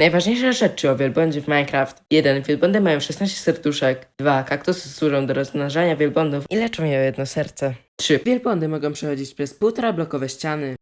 Najważniejsze rzeczy o wielbłądzie w Minecraft. 1. Wielbłądy mają 16 serduszek. 2. Kaktusy służą do rozmnażania wielbłądów i leczą je o jedno serce. 3. Wielbłądy mogą przechodzić przez półtora blokowe ściany.